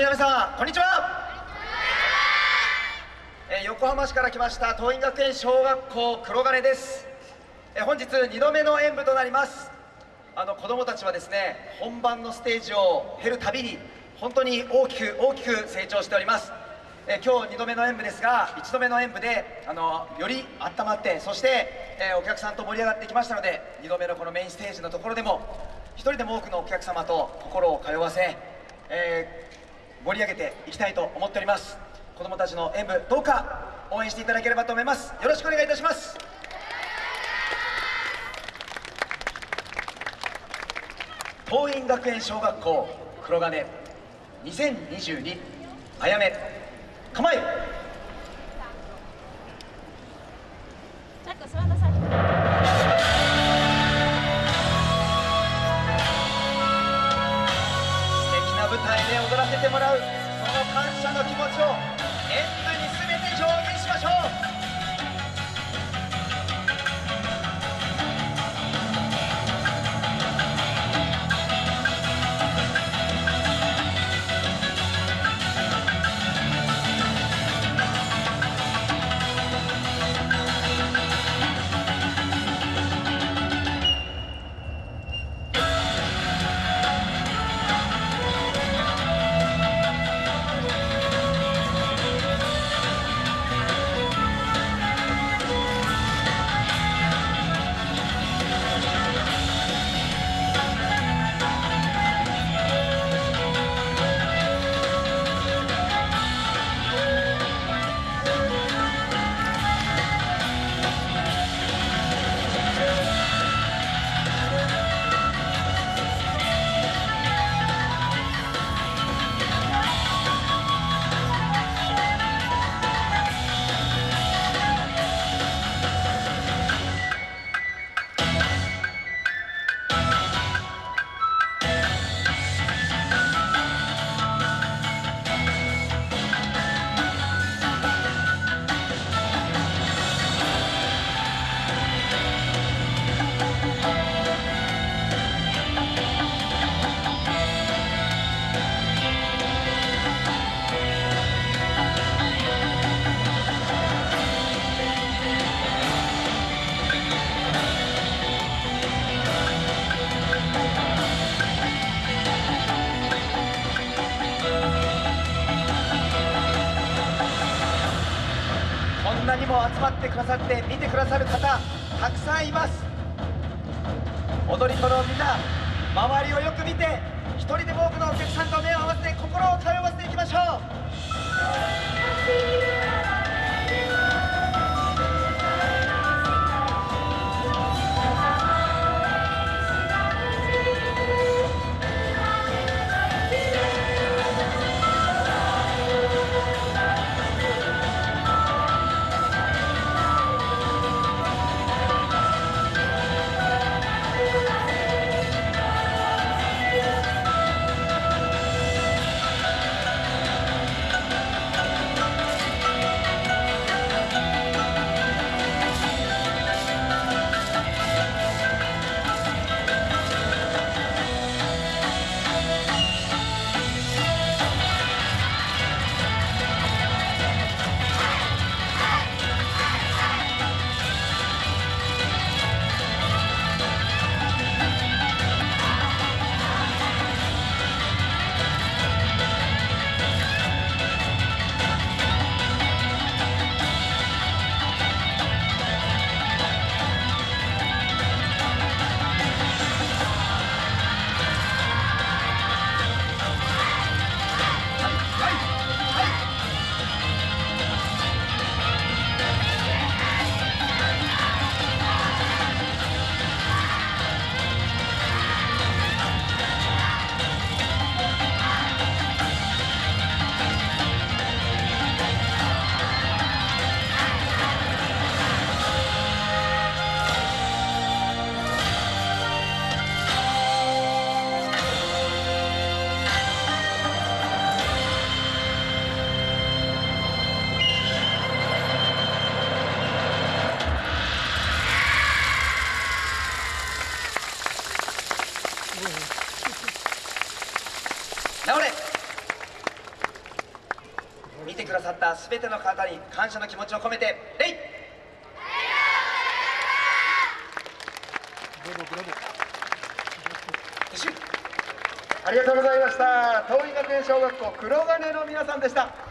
皆様こんにちは。え横浜市から来ました桐蔭学園小学校黒金です。え本日2度目の演舞となります。あの子どもたちはですね本番のステージを経るたびに本当に大きく大きく成長しております。え今日2度目の演舞ですが1度目の演舞であのより温まってそして、えお客さんと盛り上がってきましたので2度目のこのメインステージのところでも1人でも多くのお客様と心を通わせ、えー、盛り上げていきたいと思っております。子どもたちの演舞どうか応援していただければと思います。よろしくお願いいたします。桐蔭学園小学校黒金。2022あやめ。構え。踊らせてもらうその感謝の気持ちを演舞に全て表現しましょう。んなにも集まってくださって見てくださる方たくさんいます。踊り子のみんな周りをよく見て一人でも多くのお客さんと目を合わせて心を通わせていきましょう。倒れ。見てくださったすべての方に感謝の気持ちを込めて礼ありがとうございました。東蔭学園小学校黒金の皆さんでした。